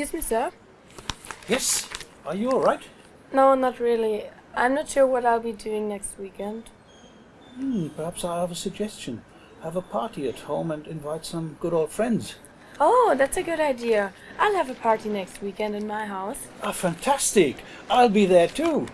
Excuse me, sir? Yes. Are you all right? No, not really. I'm not sure what I'll be doing next weekend. Hmm, perhaps I have a suggestion. Have a party at home and invite some good old friends. Oh, that's a good idea. I'll have a party next weekend in my house. Ah, fantastic! I'll be there too.